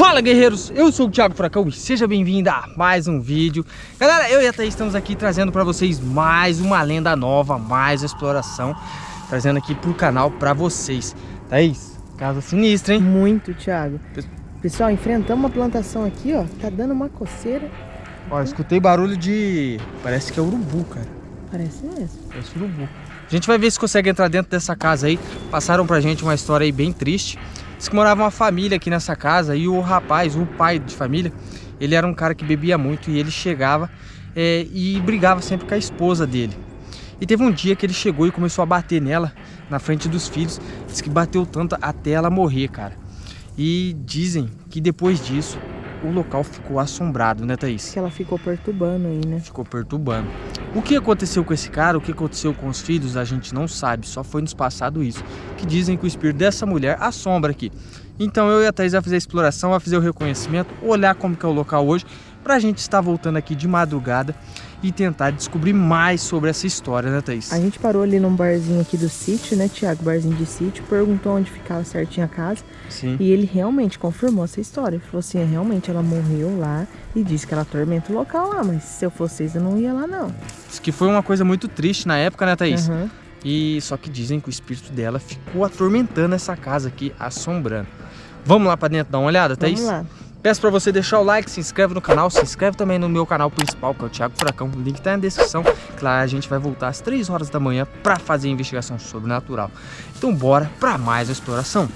Fala guerreiros, eu sou o Thiago Furacão e seja bem-vindo a mais um vídeo. Galera, eu e a Thaís estamos aqui trazendo para vocês mais uma lenda nova, mais exploração Trazendo aqui pro canal para vocês. Thaís, casa sinistra, hein? Muito, Thiago. Pessoal, enfrentamos uma plantação aqui, ó. Tá dando uma coceira. Ó, escutei barulho de... parece que é urubu, cara. Parece mesmo. Parece urubu. A gente vai ver se consegue entrar dentro dessa casa aí. Passaram pra gente uma história aí bem triste Diz que morava uma família aqui nessa casa e o rapaz, o pai de família, ele era um cara que bebia muito e ele chegava é, e brigava sempre com a esposa dele. E teve um dia que ele chegou e começou a bater nela, na frente dos filhos. Diz que bateu tanto até ela morrer, cara. E dizem que depois disso, o local ficou assombrado, né, Thaís? Que ela ficou perturbando aí, né? Ficou perturbando. O que aconteceu com esse cara, o que aconteceu com os filhos, a gente não sabe, só foi nos passado isso. Que dizem que o espírito dessa mulher assombra aqui. Então eu e a Thaís vamos fazer a exploração, vamos fazer o reconhecimento, olhar como que é o local hoje, pra gente estar voltando aqui de madrugada e tentar descobrir mais sobre essa história, né, Thaís? A gente parou ali num barzinho aqui do sítio, né, Tiago? Barzinho de sítio, perguntou onde ficava certinho a casa. Sim. E ele realmente confirmou essa história. Ele falou assim: é, realmente ela morreu lá e disse que ela atormenta o local lá, mas se eu fosse vocês, eu não ia lá, não. Isso que foi uma coisa muito triste na época, né, Thaís? Uhum. E só que dizem que o espírito dela ficou atormentando essa casa aqui, assombrando. Vamos lá pra dentro dar uma olhada, Thaís? Vamos lá. Peço pra você deixar o like, se inscreve no canal, se inscreve também no meu canal principal, que é o Thiago Furacão. O link tá na descrição. Claro, a gente vai voltar às 3 horas da manhã pra fazer a investigação sobrenatural. Então bora pra mais uma exploração.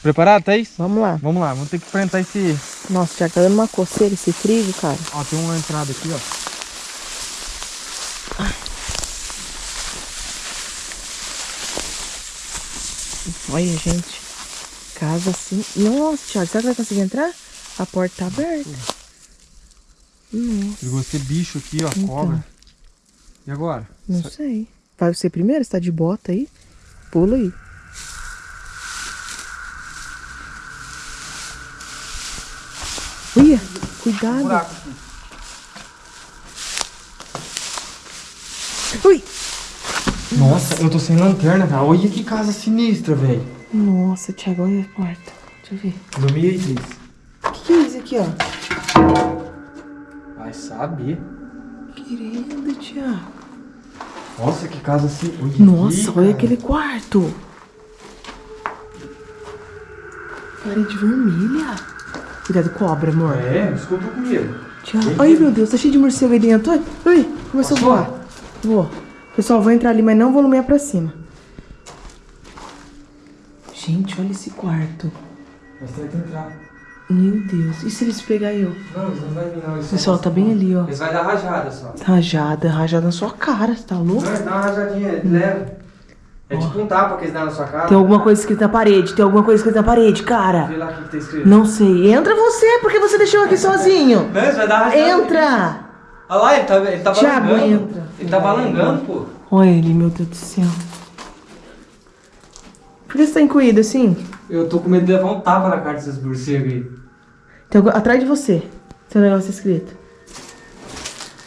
Preparado, Thaís? Vamos lá. Vamos lá, vamos ter que enfrentar esse... Nossa, Tiago, tá dando uma coceira esse frio, cara. Ó, tem uma entrada aqui, ó. Olha, gente. Casa assim. Nossa, Thiago, será que vai conseguir entrar? A porta tá aberta. Nossa, Pegou esse bicho aqui, ó, Então. cobra. E agora? não sei. Vai você primeiro? Você tá de bota aí? Pula aí. Uia, cuidado. Ui. Nossa, eu tô sem lanterna, cara. Olha que casa sinistra, velho. Nossa, Thiago, olha a porta. Deixa eu ver. Dormi aí, Thaís. O que, que é isso aqui, ó? Vai saber. Querido, Thiago. Nossa, que casa assim. Olha Nossa, aqui, olha aquele quarto. Parede vermelha. Cuidado, cobra, amor. É, isso que eu tô com medo. Thiago. Vem Ai, meu Deus, tá cheio de morcego aí dentro. Ai, ai, começou Posso a voar. Vou. Pessoal, vou entrar ali, mas não vou lumiar pra cima. Gente, olha esse quarto. Mas tem que entrar. Meu Deus. E se eles pegar eu? Não, eles não vai vir, não. Pessoal, tá bem ali, ó. Eles vai dar rajada só. Rajada, rajada na sua cara, você tá louco? Não, dá uma rajadinha, leve. É tipo um tapa que eles dão na sua cara. Tem alguma coisa escrita na parede, tem alguma coisa escrita na parede, cara. Vê lá o que que tá escrito. Não sei. Entra você, porque você deixou aqui sozinho. Não, eles vai dar rajada. Entra! Olha lá, ele tá, ele tá Thiago, balangando. entra. Ele tá balangando, pô. Olha ele, meu Deus do céu. Por que você tá encolhido assim? Eu tô com medo de levar um tapa na cara desses morcegos aí. Tem algo... Atrás de você. Tem um negócio escrito.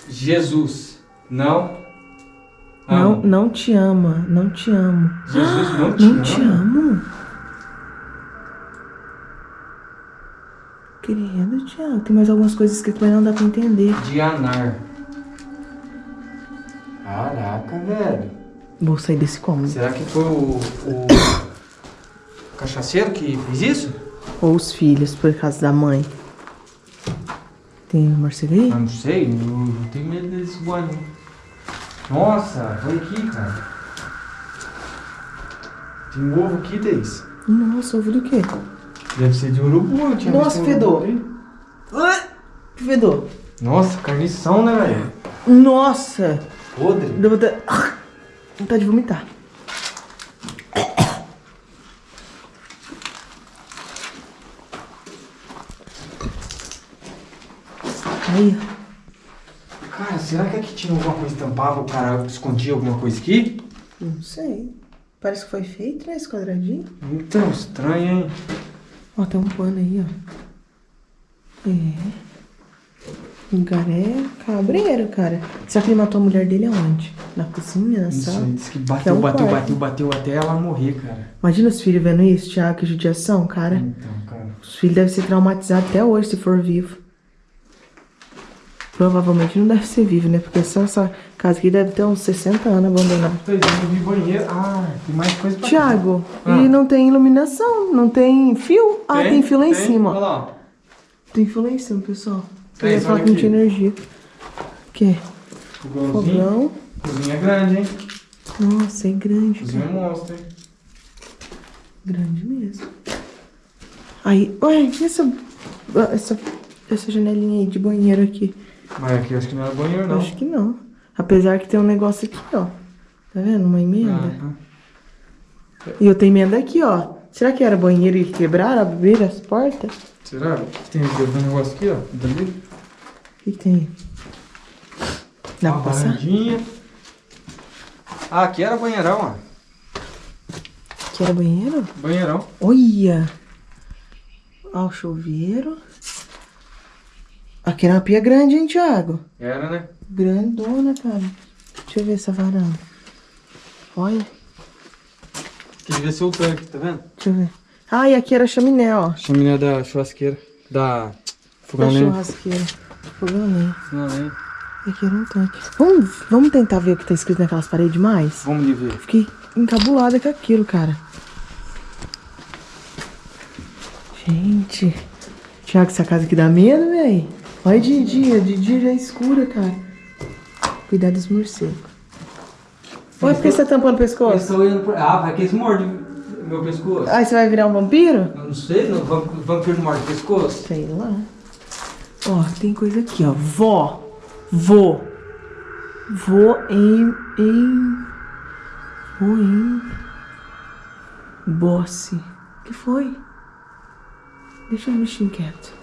Jesus, não. Não, amo. não te ama. Não te amo. Jesus não te Não ama. te amo. Querido Tiago, tem mais algumas coisas escritas, mas não dá pra entender. Dianar. Caraca, velho. Vou sair desse cômodo. Será que foi o, o cachaceiro que fez isso? Ou os filhos, por causa da mãe. Tem? Ah, não sei, eu, eu tenho medo desse voando. Nossa, olha aqui, cara. Tem um ovo aqui, Deis. Nossa, ovo do quê? Deve ser de urubu, eu tinha Nossa, visto fedor. Que fedor. Nossa, carnição, né, velho? Nossa! Podre. Deu vontade... Ah, vontade de vomitar. Aí. Cara, será que aqui tinha alguma coisa que tampava, o cara escondia alguma coisa aqui? Não sei. Parece que foi feito, né? Esse quadradinho. Então, estranho, hein? Ó, tem um pano aí, ó. É. O cara é cabreiro, cara. Será que ele matou a mulher dele aonde? Na cozinha, na sala? sei, disse que Que é bateu, um bateu, bateu, bateu até ela morrer, cara. Imagina os filhos vendo isso, Thiago, que judiação, cara. Então, cara. Os filhos devem ser traumatizados até hoje, se for vivo. Provavelmente não deve ser vivo, né? Porque só essa casa aqui deve ter uns 60 anos abandonada. Eu vi banheiro. Ah, tem mais coisa pra Tiago, Ah. e não tem iluminação, não tem fio. Ah, tem, fio lá em cima, Olha lá. Tem fio lá em cima, pessoal. Eu Tem, ia falar que não tinha energia. O quê? Fogãozinho. Fogão. Cozinha grande, hein? Nossa, é grande, Cozinha cara. monstro, hein? Grande mesmo. Aí, olha, e essa, essa, essa janelinha aí de banheiro aqui. Mas aqui acho que não era banheiro, não. Acho que não. Apesar que tem um negócio aqui, ó. Tá vendo? Uma emenda. Ah, E eu tenho emenda aqui, ó. Será que era banheiro e quebraram, abriram as portas? Será? Tem um negócio aqui, ó. Dali. O que, que tem? Dá pra Uma passar? varandinha. Ah, aqui era banheirão, ó. Aqui era banheiro? Banheirão. Olha! Ó, o chuveiro. Aqui era uma pia grande, hein, Thiago? Era, né? Grandona, cara. Deixa eu ver essa varanda. Olha, Aqui devia ser o tanque, tá vendo? deixa eu ver. Ah, e aqui era a chaminé, ó. Chaminé da churrasqueira. Da... Da Fogão lenha. churrasqueira. Fogão lenha. Nem. E aqui era um tanque. Vamos, vamos tentar ver o que tá escrito naquelas paredes mais? Vamos ali ver. Fiquei encabulada com aquilo, cara. Gente. Tiago, essa casa aqui dá medo, véi. Olha de dia, de dia já é escura, cara. Cuidado dos morcegos. Olha por que você tá tampando o pescoço? Estou indo por... Ah, vai que eles mordem meu pescoço. Ai, você vai virar um vampiro? Eu não sei, não, vam- vampiro morde o pescoço. Sei lá. Ó, tem coisa aqui, ó. Vó. Vô. Vô em. em. Vô em. Bosse. que foi? Deixa o bichinho quieto.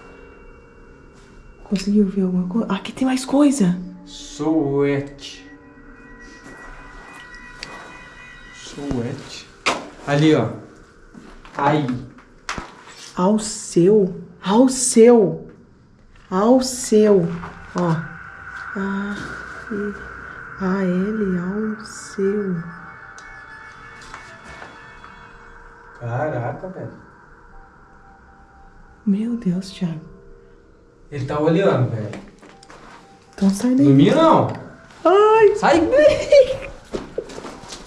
Conseguiu ver alguma coisa? Aqui tem mais coisa. Souete. Souete. Ali, ó. Aí. Ao seu. Ao seu. Ao seu. Ó. A. A L. Ao seu. Caraca, velho. Meu Deus, Thiago. Ele tá olhando, velho. Então sai daí. Dormia não. Ai, Sai bem.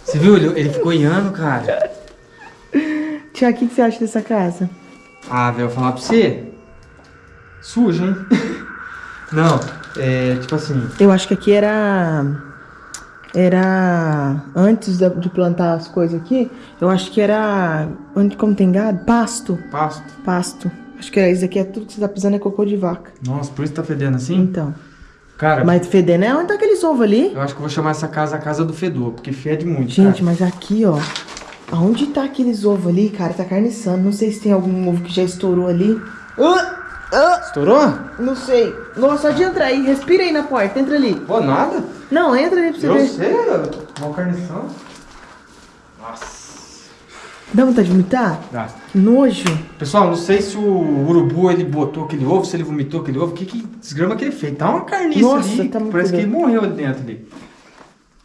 Você viu? Ele, ele ficou olhando, cara. Tiago, o que, que você acha dessa casa? Ah, velho, eu vou falar pra você. Sujo, hein? Não, é tipo assim. Eu acho que aqui era. Era. Antes de plantar as coisas aqui, eu acho que era. Onde, como tem gado? Pasto. Pasto. Pasto. Acho que era isso aqui é tudo que você tá pisando é cocô de vaca. Nossa, por isso tá fedendo assim? Então. Cara, Mas fedendo é onde tá aqueles ovos ali? eu acho que eu vou chamar essa casa a casa do fedor, porque fede muito. Gente, cara. mas aqui, ó. Aonde tá aqueles ovos ali, cara? Tá carniçando. Não sei se tem algum ovo que já estourou ali. Ah! Ah! Estourou? Não sei. Nossa, só de entrar aí. Respira aí na porta. Entra ali. Pô, nada? Não, entra aí pra você Eu ver. sei, mal carnição. Nossa. Dá vontade de vomitar? Dá. Que nojo. Pessoal, não sei se o urubu ele botou aquele ovo, se ele vomitou aquele ovo, que, que desgrama que ele fez. Tá uma carniça Nossa, ali, tá parece que ele morreu ali dentro ali.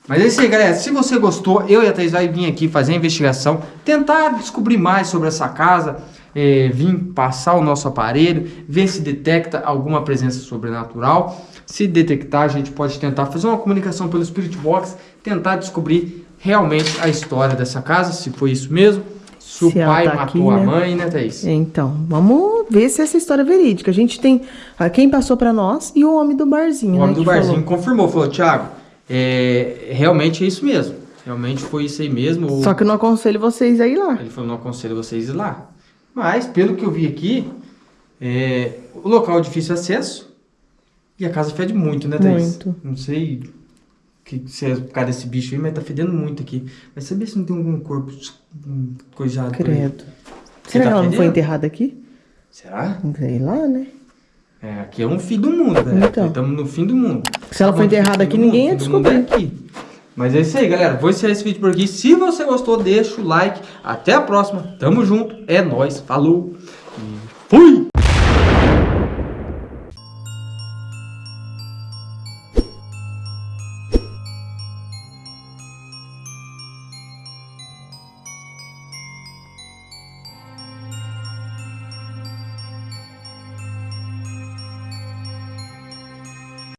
Mas é isso aí, galera. Se você gostou, eu e a Thaís vai vir aqui fazer a investigação, tentar descobrir mais sobre essa casa, é, vir passar o nosso aparelho, ver se detecta alguma presença sobrenatural. Se detectar, a gente pode tentar fazer uma comunicação pelo Spirit Box, tentar descobrir realmente a história dessa casa, se foi isso mesmo. Se, o pai tá matou aqui, a né? mãe, né, Thaís? Então, vamos ver se essa história é verídica. A gente tem ah, quem passou pra nós e o homem do barzinho, O né? homem do que barzinho falou. confirmou, falou, Thiago, é, realmente é isso mesmo. Realmente foi isso aí mesmo. ou- Só que eu não aconselho vocês a ir lá. Ele falou, não aconselho vocês ir lá. Mas, pelo que eu vi aqui, é, o local é difícil acesso e a casa fede muito, né, Thaís? Muito. Não sei que, se é por causa desse bicho aí, mas tá fedendo muito aqui. Mas sabia se não tem algum corpo hum, coisado? Credo. Será tá que ela não foi fedendo? enterrada aqui? Será? Sei lá, né? É, aqui é um fim do mundo, velho. Então. Estamos no fim do mundo. Se ela foi enterrada aqui, ninguém ia descobrir. aqui. Mas é isso aí, galera. Vou encerrar esse vídeo por aqui. Se você gostou, deixa o like. Até a próxima. Tamo junto. É nóis. Falou.